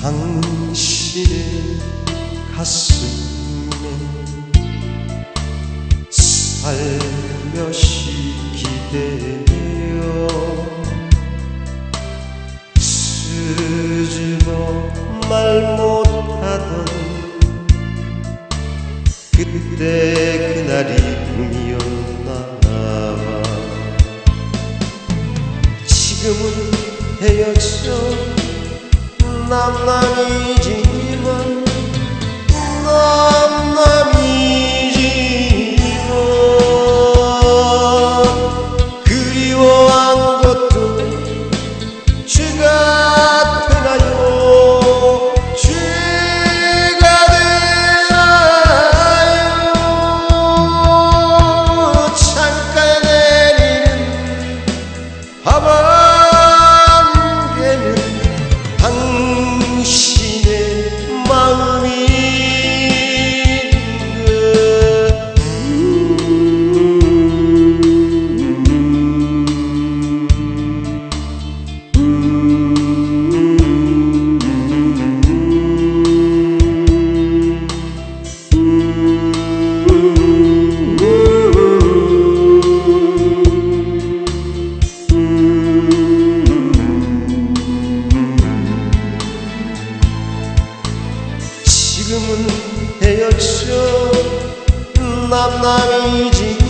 당신의 가슴에 살며시 기대어 스즈로 말 못하던 그때 그날이 꿈이었나 봐. 지금은 헤어져 남남이 지금은 헤어져 남남이지